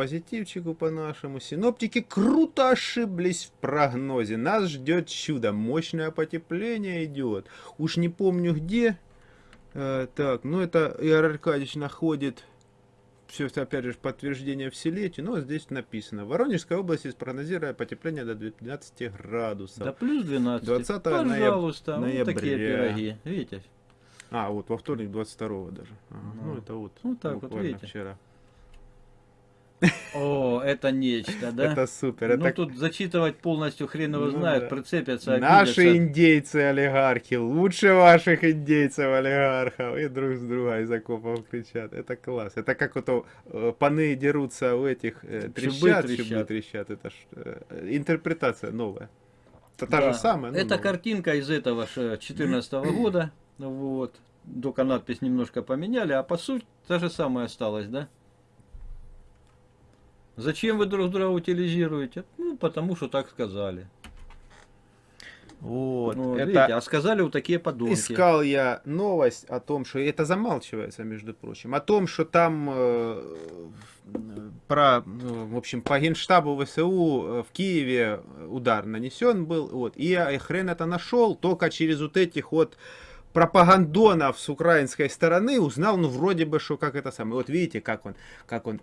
позитивчику по нашему. Синоптики круто ошиблись в прогнозе. Нас ждет чудо. Мощное потепление идет. Уж не помню где. Э, так, ну это Игорь Аркадьевич находит все это опять же подтверждение в Силете, но здесь написано. В Воронежской области спрогнозируя потепление до 12 градусов. Да плюс 12. 20 Пожалуйста, ноября. вот такие пироги. Видите? А, вот во вторник 22 даже. Ага, ну, Ну, это вот. вот так вот, видите? вчера. О, это нечто, да? Это супер. Ну это тут зачитывать полностью хрен его Ну знает, да. прицепятся, Наши индейцы-олигархи лучше ваших индейцев-олигархов. И друг с друга из окопов кричат. Это класс. Это как вот э, паны дерутся у этих э, трещат, шибы трещат. трещат. Это ж э, интерпретация новая. Это та же самая. но Это новая. картинка из этого же 14 года. Вот. Только надпись немножко поменяли, а по сути та же самая осталась, да? Зачем вы друг друга утилизируете? Ну, потому что так сказали. Вот. Ну, это видите, а сказали вот такие подонки. искал я новость о том, что это замалчивается, между прочим, о том, что там э, про, ну, в общем, по генштабу ВСУ э, в Киеве удар нанесен был, вот, и я хрен это нашел только через вот этих вот пропагандонов с украинской стороны узнал, ну, вроде бы, что как это самое. Вот видите, как он, как он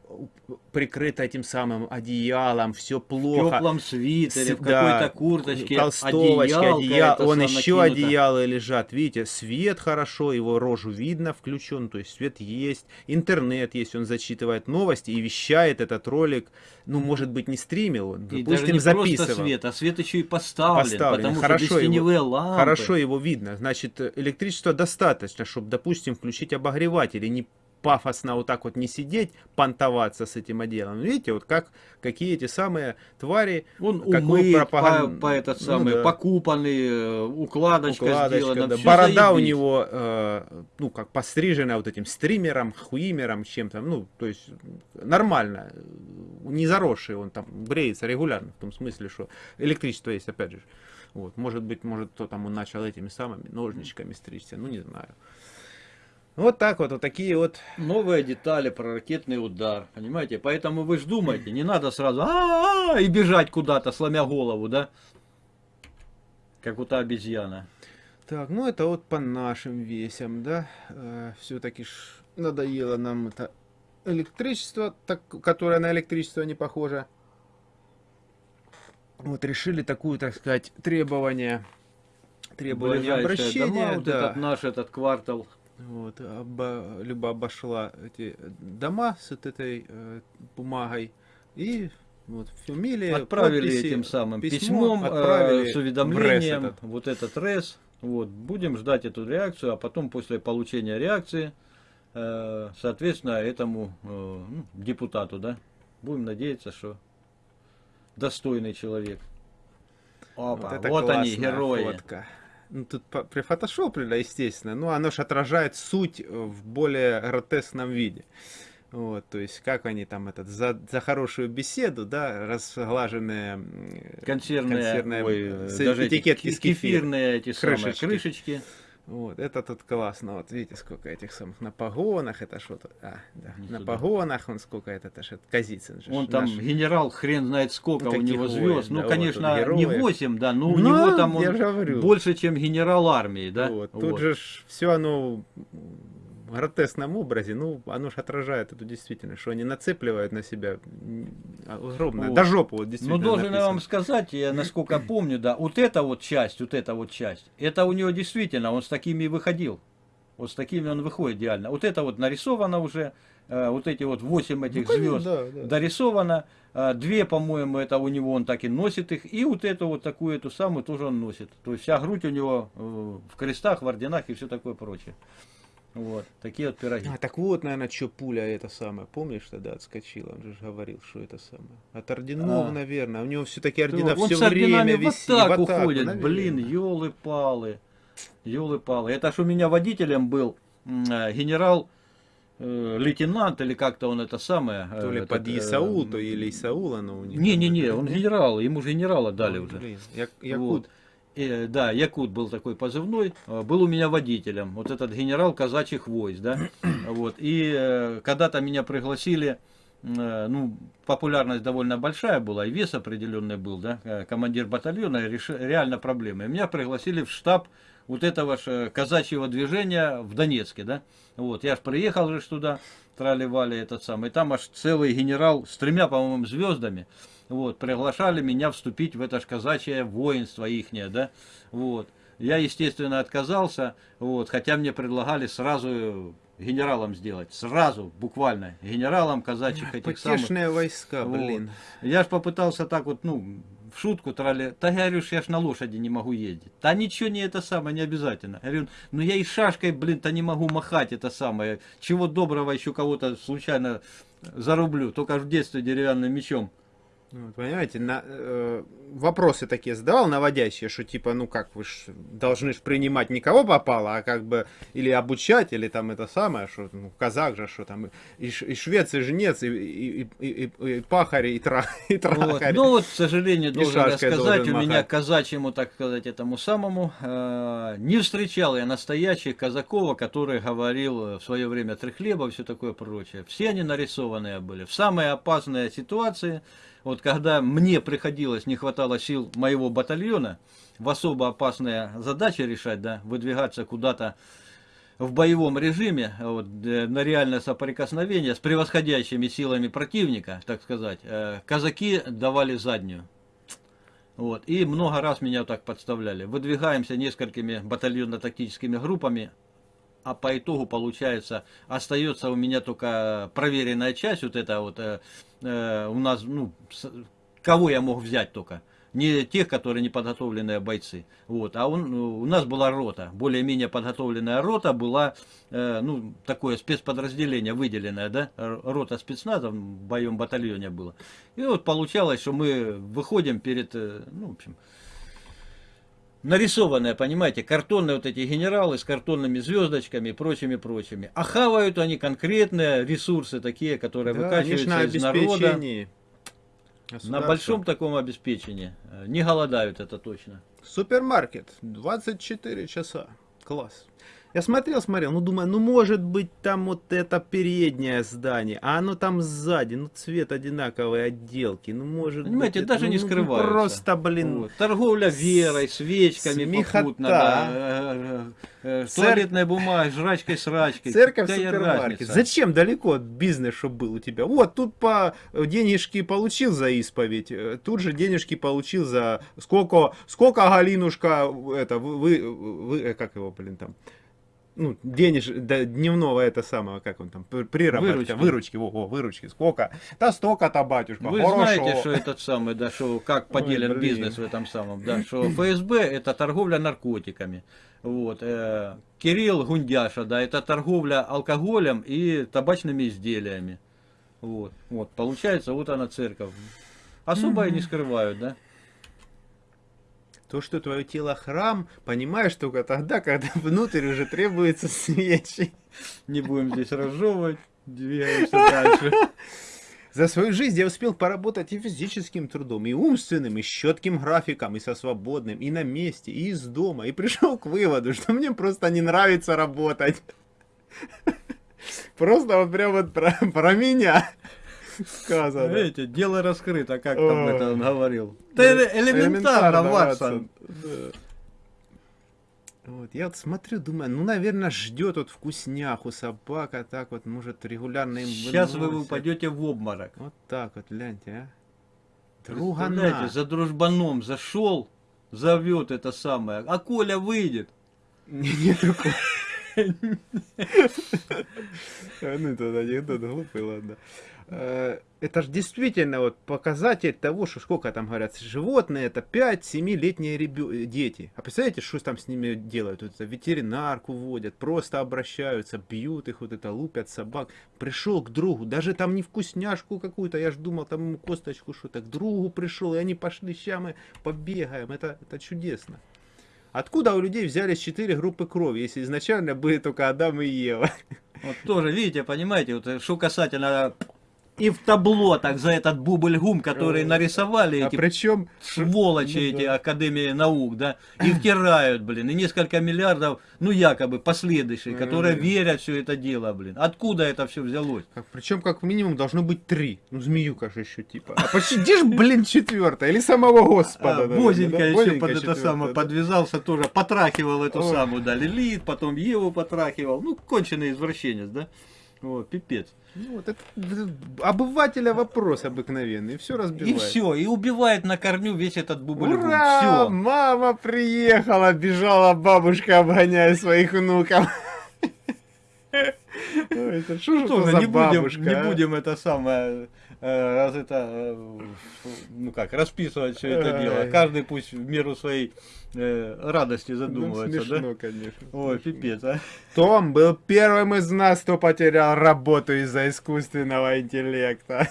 прикрыт этим самым одеялом, все В плохо. теплом свитере, в С- да, какой-то курточке, толстовочке, одеял, он еще накинуто. одеяло лежат, видите, свет хорошо, его рожу видно включен, то есть свет есть, интернет есть, он зачитывает новости и вещает этот ролик, ну, может быть, не стримил, он, И даже допустим, не записывал. просто свет, а свет еще и поставлен, Поставлен. потому Хорошо что без его- лампы. Хорошо его видно, значит, электричества достаточно, чтобы, допустим, включить обогреватель и не пафосно вот так вот не сидеть, понтоваться с этим отделом. Видите, вот как, какие эти самые твари Он умыт, пропаганду- по, по этот Ну самый, да. покупанный, э, укладочка, Укладочка, сделана. да. Борода у заебись. него, э, ну, как пострижена вот этим стримером, хуимером, чем-то, ну, то есть нормально, не заросший он там, бреется регулярно, в том смысле, что электричество есть, опять же. Вот, может быть, может, кто там он начал этими самыми ножничками стричься, ну, не знаю. Вот так вот, вот такие вот. Новые детали про ракетный удар, понимаете? Поэтому вы же думаете, не надо сразу «А-а-а» и бежать куда-то, сломя голову, да? Как у та обезьяна. Так, ну это вот по нашим весям, да. Все-таки ж надоело нам это электричество, так, которое на электричество не похоже. Вот решили такую, так сказать, требование, требование обращения. дома, вот да. этот наш этот квартал. Вот, оба- Люба обошла эти дома с вот этой э, бумагой и вот фамилия, Отправили подписи, этим самым письмо письмом э, отправили с в уведомлением, этот. вот этот РЭС. Вот, будем ждать эту реакцию, а потом после получения реакции, э, соответственно, этому э, ну, депутату, да, будем надеяться, что достойный человек. Опа, это вот они, герои. фотка. Ну, тут прифотошоплено, естественно, но оно же отражает суть э, в более гротескном виде. Вот, то есть, как они там этот, за, за хорошую беседу, да, разглаженные Консервные, консервные, ой, э, с даже эти этикетки ки- с кефиром. кефирные эти самые Крышечки. Вот, это тут классно. Вот видите, сколько этих самых на погонах, это что-то. А, да, Не на туда. погонах, он сколько это, это же Казицын же. Он там наш. генерал, хрен знает сколько Ну, у него воин, звезд. да, Ну, вот конечно, он, не героев. 8, да, но у Ну, него там он больше, чем генерал армии, да? Вот, Тут Вот. же все оно в гротескном образе, ну, оно же отражает эту действительность, что они нацепливают на себя м, огромное, Вот. до жопы вот Ну, действительно должен я написано. вам сказать, я насколько помню, да, вот эта вот часть, вот эта вот часть, это у него действительно, он с такими и выходил. Вот с такими он выходит идеально. Вот это вот нарисовано уже, э, вот эти вот 8 этих Ну, звезд да, да. дорисовано. э, Две, по-моему, это у него он так и носит их. И вот эту вот такую, эту самую тоже он носит. То есть вся грудь у него э, в крестах, в орденах и все такое прочее. Вот, такие вот пироги. А, так вот, наверное, что пуля это самое, помнишь, тогда отскочила, он же говорил, что это самое. От орденов, А. наверное, у него все-таки ордена он все время висит. атаку в атаку, ходит. наверное. Блин, елы-палы. Елы-палы. Это ж у меня водителем был э, генерал э, лейтенант или как-то он это самое. э, То ли этот, под э, Исаул, то или Исаул оно у них. Не-не-не, он генерал, ему же генерала дали Ой, уже. блин, Я- Якут. Вот. Э, да, Якут был такой позывной, э, был у меня водителем, вот этот генерал казачьих войск, да, вот, и э, когда-то меня пригласили э, ну, популярность довольно большая была, и вес определенный был, да, командир батальона, реш... реально проблема. И меня пригласили в штаб вот этого ж казачьего движения в Донецке, да. Вот, я ж приехал же туда, трали-вали этот самый, там аж целый генерал с тремя, по-моему, звездами, вот, приглашали меня вступить в это ж казачье воинство ихнее, да, вот. Я, естественно, отказался, вот, хотя мне предлагали сразу генералом сделать, сразу, буквально, генералом казачьих этих самых. Потешные войска, Вот. блин. Я ж попытался так вот, ну, в шутку трали. Я говорю, я ж на лошади не могу ездить. Да ничего не это самое, не обязательно. Я говорю, ну я и шашкой, блин-то не могу махать это самое. Чего доброго еще кого-то случайно зарублю. Только в детстве деревянным мечом. Вот, понимаете, на, э, вопросы такие задавал наводящие, что типа, ну как, вы ж должны ж принимать не кого попало, а как бы или обучать, или там это самое, что ну, казах же, что там и, и швец, и жнец, и, и, и, и, и пахарь, и, тра, и Вот. трахарь. Ну вот, к сожалению, должен рассказать, должен у меня махать. казачьему, так сказать, этому самому, э, не встречал я настоящих казакова, который говорил в свое время три хлеба и все такое прочее. Все они нарисованные были. В самые опасные ситуации, вот когда мне приходилось, не хватало сил моего батальона, в особо опасные задачи решать, да, выдвигаться куда-то в боевом режиме, вот, э, на реальное соприкосновение с превосходящими силами противника, так сказать, э, казаки давали заднюю. Вот, и много раз меня так подставляли. Выдвигаемся несколькими батальонно-тактическими группами, а по итогу получается, остается у меня только проверенная часть, вот это вот, э, э, у нас, ну, с- кого я мог взять только. Не тех, которые неподготовленные бойцы. Вот. А он, у нас была рота, более-менее подготовленная рота была, э, ну, такое спецподразделение выделенное, да, рота спецназа в моем батальоне было. И вот получалось, что мы выходим перед, э, ну, в общем, нарисованные, понимаете, картонные вот эти генералы с картонными звездочками и прочими-прочими. А хавают они конкретные ресурсы такие, которые Да, выкачиваются на из народа. На большом таком обеспечении. Э, Не голодают, это точно. Супермаркет, 24 часа. Класс. Я смотрел, смотрел, ну думаю, ну может быть там вот это переднее здание, а оно там сзади, ну цвет одинаковой отделки, ну может Понимаете, быть, это, даже ну, не ну, скрывается. Просто, блин, Вот. Торговля верой, свечками смехота. попутно, да, э, э, э, Цер- туалетной бумагой, жрачкой, срачкой. Церковь, супермаркет. Зачем далеко бизнес, чтобы был у тебя? Вот, тут по денежки получил за исповедь, тут же денежки получил за сколько, сколько Галинушка, это, вы, вы, вы, как его, блин, там, ну, денеж, да, дневного это самого, как он там, приработка, Выручки. выручки, во, во, выручки, сколько? Да столько-то, батюшка, Вы хорошо. знаете, что этот самый, да, что как поделен блин. бизнес в этом самом, да, что ФСБ это торговля наркотиками. Вот, э, Кирилл Гундяша, да, это торговля алкоголем и табачными изделиями. Вот, вот, получается, вот она церковь. Особо и не скрывают, да. То, что твое тело храм, понимаешь только тогда, когда внутрь уже требуется свечи. Не будем здесь разжевывать, двигаемся дальше. За свою жизнь я успел поработать и физическим трудом, и умственным, и с четким графиком, и со свободным, и на месте, и из дома, и пришел к выводу, что мне просто не нравится работать. Просто вот прям вот про, про меня сказано. Видите, дело раскрыто, как там это он говорил. Это элементарно, Ватсон. Вот, я вот смотрю, думаю, ну, наверное, ждет вот вкусняху собака, так вот, может, регулярно им Сейчас вы выносят. упадете в обморок. Вот так вот, гляньте, а. Другана. за дружбаном зашел, зовет это самое, а Коля выйдет. Не, не такой. А, Ну, это анекдот глупый, ладно. Э, Это же действительно вот показатель того, что сколько там говорят, животные это 5-7-летние ребё- дети. А представляете, что там с ними делают? Вот это ветеринарку водят, просто обращаются, бьют их, вот это лупят собак. Пришел к другу, даже там не вкусняшку какую-то, я ж думал, там ему косточку что-то, к другу пришел, и они пошли, ща мы побегаем, это, это чудесно. Откуда у людей взялись четыре группы крови, если изначально были только Адам и Ева? Вот тоже, видите, понимаете, вот, э, что касательно и в табло так за этот бубль-гум, который нарисовали А эти причем сволочи Ну эти да. Академии наук, да, и втирают, блин, и несколько миллиардов, ну якобы последующие, которые Мгм. верят все это дело, блин. Откуда это все взялось? Как, причем, как минимум, должно быть три. Ну, змеюка же еще типа. А ж, блин, четвертая? Или самого Господа? А, Возенька да? еще под это самое да. подвязался тоже, потрахивал эту Ой. самую, да, Лилит, потом Еву потрахивал. Ну, конченый извращенец, да? О, пипец. Ну, вот это обывателя вопрос обыкновенный. И все И разбивает. все, и убивает на корню весь этот бубль Ура! Все. Мама приехала, бежала бабушка, обгоняя своих внуков. Ой, это что же это Тоже за не будем, не а? будем это самое, э, раз это, э, ну как, расписывать все это дело. Каждый пусть в меру своей э, радости Ну, задумывается, смешно, да? конечно. Ой, смешно. пипец, а. Том был первым из нас, кто потерял работу из-за искусственного интеллекта.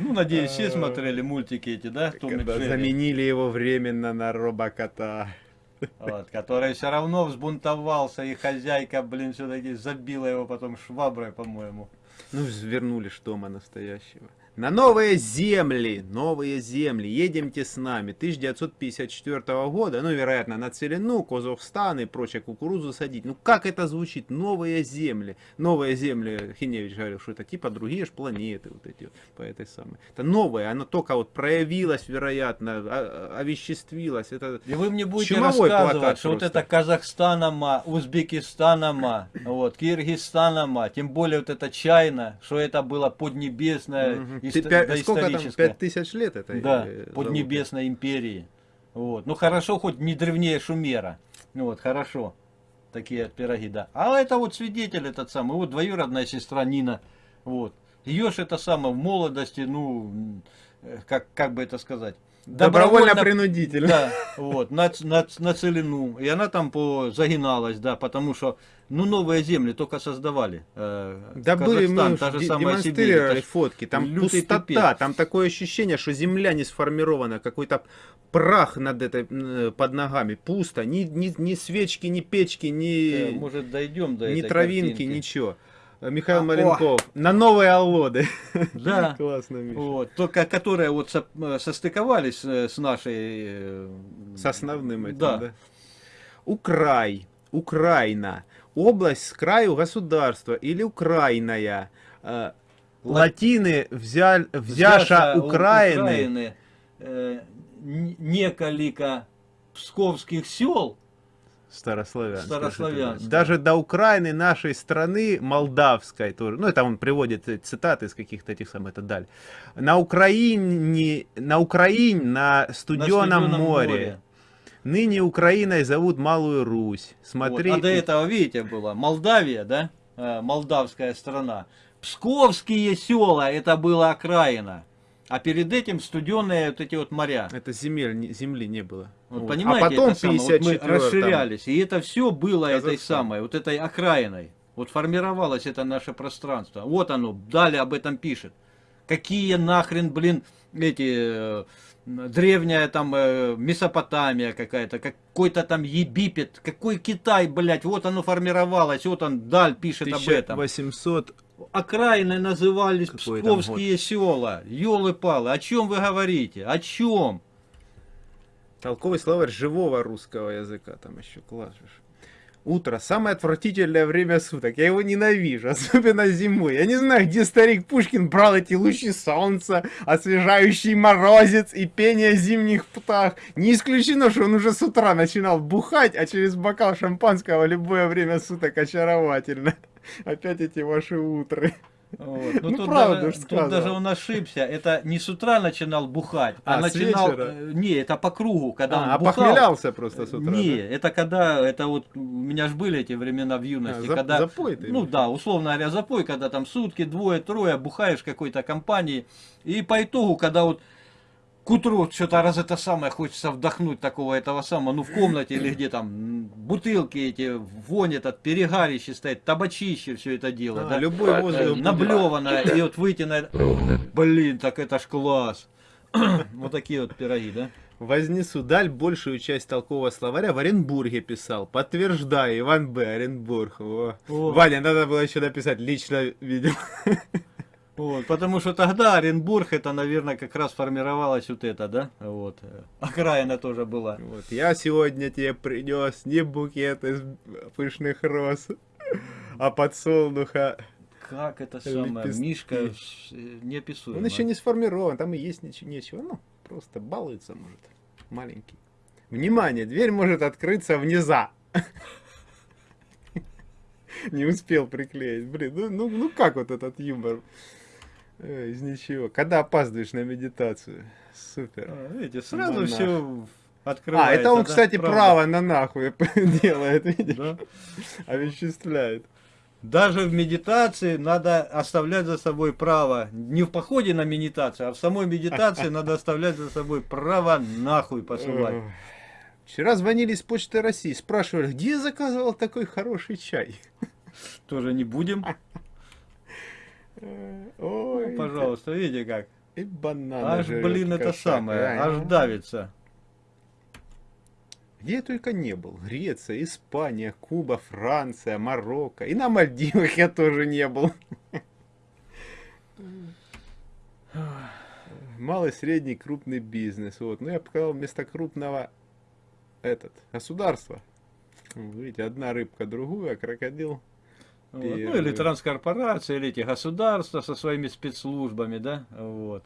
Ну, надеюсь, все смотрели мультики эти, да? Том Когда заменили его временно на робокота. Вот, который все равно взбунтовался, и хозяйка, блин, все-таки забила его потом шваброй, по-моему. Ну, вернули Тома настоящего. На новые земли, новые земли, едемте с нами. 1954 года, ну, вероятно, на Целину, Казахстан и прочее кукурузу садить. Ну, как это звучит? Новые земли. Новые земли, Хиневич говорил, что это типа другие ж планеты, вот эти вот, по этой самой. Это новое, оно только вот проявилось, вероятно, о- о- овеществилось. Это И вы мне будете рассказывать, что вот это Казахстанама, Узбекистанама, вот, Киргизстанама, тем более вот это Чайна, что это было поднебесное, Мгм. исто- Ты пя- Сколько там? доисторическое. Пять тысяч лет это? Да, э, зовут? поднебесной империи. Вот. Ну хорошо, хоть не древнее Шумера. Ну Вот, хорошо. Такие пироги, да. А это вот свидетель этот самый, вот двоюродная сестра Нина. Вот. Ее ж это самое в молодости, ну, э, как, как бы это сказать? Добровольно-принудительно. Да, вот, на, на, на целину. И она там по, загиналась, да, потому что, ну, новые земли только создавали. Э, Да были, Казахстан, мы та же самая Сибирь. демонстрировали ж фотки, там пустота, пипец. там такое ощущение, что земля не сформирована, какой-то прах над этой, м, под ногами, пусто, ни, ни, ни свечки, ни печки, э, ни, Может, дойдем до ни травинки, картинки. ничего. Э, Михаил А, Маленков, на новые Аллоды. Да. Классно, Миша. Вот, только которые вот со- э, состыковались э, с нашей... С основным этим, Да. да. Украй, Украина, область с краю государства или Украиная. Ла- Латины взяль, взяша Украины, Украины, э, неколика псковских сел, Старославянская. Старославянская. Даже до Украины нашей страны, молдавской тоже. Ну, это он приводит э, цитаты из каких-то этих самых, это даль. На Украине, на Украине, на на студеном, Студеном море. Ныне Украиной зовут Малую Русь. Смотри. Вот. А до этого, видите, была Молдавия, да? Э, Молдавская страна. Псковские села, это была окраина. А перед этим студеные вот эти вот моря. Это земель, земли не было. Вот, Вот. понимаете, а потом это самое, вот мы 54-м. расширялись. И это все было этой Казахстан. самой, вот этой окраиной. Вот формировалось это наше пространство. Вот оно, далее об этом пишет. Какие нахрен, блин, эти э, древняя там э, Месопотамия какая-то, какой-то там Египет, какой Китай, блядь, вот оно формировалось, вот он Даль пишет об этом. 1800 Окраины назывались Какой псковские села. Ёлы-палы, о чем вы говорите? О чем? Толковый словарь живого русского языка, там еще же. Утро самое отвратительное время суток. Я его ненавижу, особенно зимой. Я не знаю, где старик Пушкин брал эти лучи солнца, освежающий морозец и пение зимних птах. Не исключено, что он уже с утра начинал бухать, а через бокал шампанского любое время суток очаровательно. Опять эти ваши утры. Вот. Ну, тут правда даже, тут даже он ошибся. Это не с утра начинал бухать, а, А, начинал... вечера? э, Не, это по кругу, когда он А, бухал. похмелялся просто с утра. Не, да? это когда, это вот, у меня же были эти времена в юности, А, когда, запой ты ну имеешь? да, условно говоря, запой, когда там сутки, двое, трое, бухаешь какой-то компании, и по итогу, когда вот к утру что-то раз это самое хочется вдохнуть такого этого самого, ну в комнате или где там бутылки эти, вонь этот, перегарище стоит, табачище все это дело, А, да, любой Э, воздух. наблеванное, и вот выйти на... Блин, так это ж класс. Вот такие вот пироги, да? Вознесу даль большую часть толкового словаря в Оренбурге писал. Подтверждаю, Иван Б. Оренбург. Во. О. Ваня, надо было еще написать, лично видел. Вот, потому что тогда Оренбург, это, наверное, как раз формировалась вот это, да? Вот. э, Окраина тоже была. Вот, я сегодня тебе принес не букет из пышных роз, а подсолнуха. Как это самое, Лепестки. Мишка э, неописуемо. Он еще не сформирован, там и есть ничего, нечего. Ну, просто балуется, может, маленький. Внимание, дверь может открыться вниза. Не успел приклеить. Блин, ну, ну, ну как вот этот юмор? Э, Из ничего. Когда опаздываешь на медитацию. Супер. А, Видите, сразу Монах. все А, открывается. это он, да, кстати, правда. право на нахуй делает, видишь? Да. Овеществляет. Даже в медитации надо оставлять за собой право. Не в походе на медитацию, а в самой медитации надо оставлять за собой право нахуй посылать. Вчера звонили из Почты России, спрашивали, где я заказывал такой хороший чай? Тоже не будем. Э, Ой, Ну, Пожалуйста, видите как. И бананы Аж, блин, это самое, а? аж давится. Где я только не был. Греция, Испания, Куба, Франция, Марокко. И на Мальдивах я тоже не был. Малый, средний, крупный бизнес. Вот. Ну, я показал вместо крупного этот, государство. Видите, одна рыбка другую, а крокодил. Вот. Ну или транскорпорации, или эти государства со своими спецслужбами, да, вот.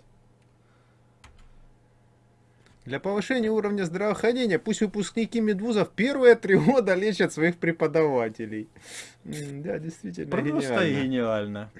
Для повышения уровня здравоохранения пусть выпускники медвузов первые три года лечат своих преподавателей. Да, действительно Просто гениально. гениально.